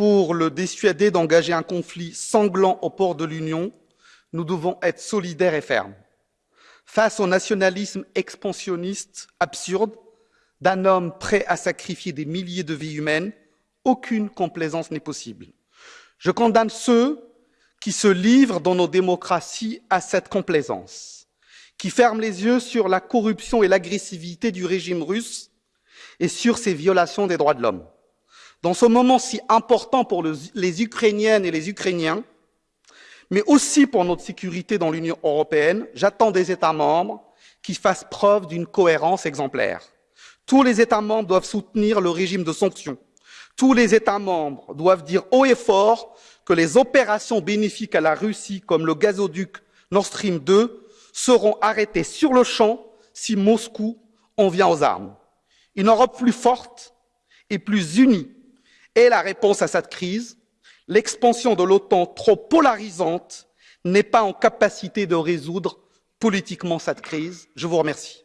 pour le dissuader d'engager un conflit sanglant au port de l'Union, nous devons être solidaires et fermes. Face au nationalisme expansionniste absurde d'un homme prêt à sacrifier des milliers de vies humaines, aucune complaisance n'est possible. Je condamne ceux qui se livrent dans nos démocraties à cette complaisance, qui ferment les yeux sur la corruption et l'agressivité du régime russe et sur ses violations des droits de l'homme. Dans ce moment si important pour les Ukrainiennes et les Ukrainiens, mais aussi pour notre sécurité dans l'Union européenne, j'attends des États membres qui fassent preuve d'une cohérence exemplaire. Tous les États membres doivent soutenir le régime de sanctions. Tous les États membres doivent dire haut et fort que les opérations bénéfiques à la Russie, comme le gazoduc Nord Stream 2, seront arrêtées sur le champ si Moscou en vient aux armes. Une Europe plus forte et plus unie est la réponse à cette crise. L'expansion de l'OTAN trop polarisante n'est pas en capacité de résoudre politiquement cette crise. Je vous remercie.